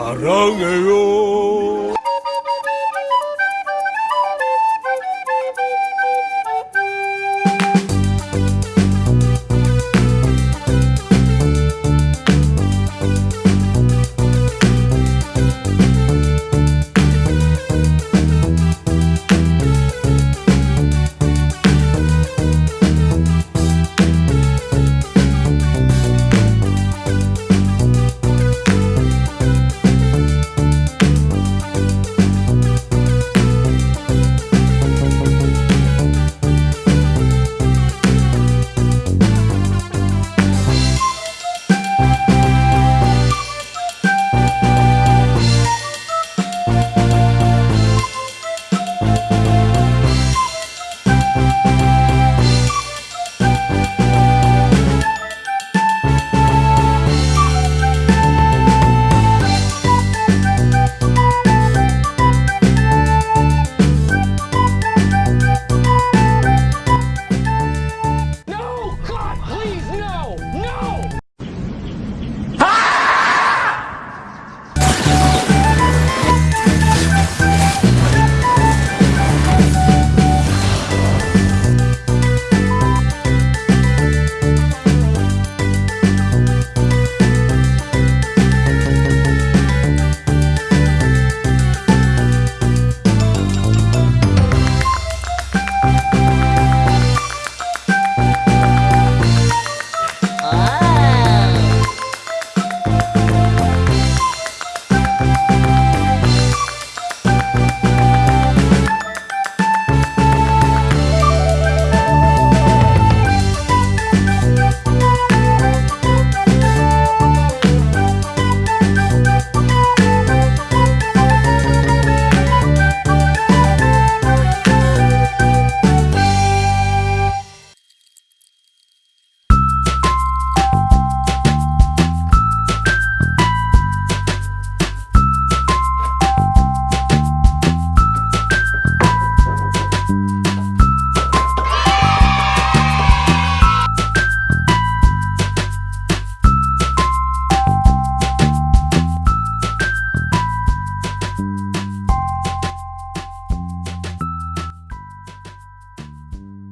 사랑해요.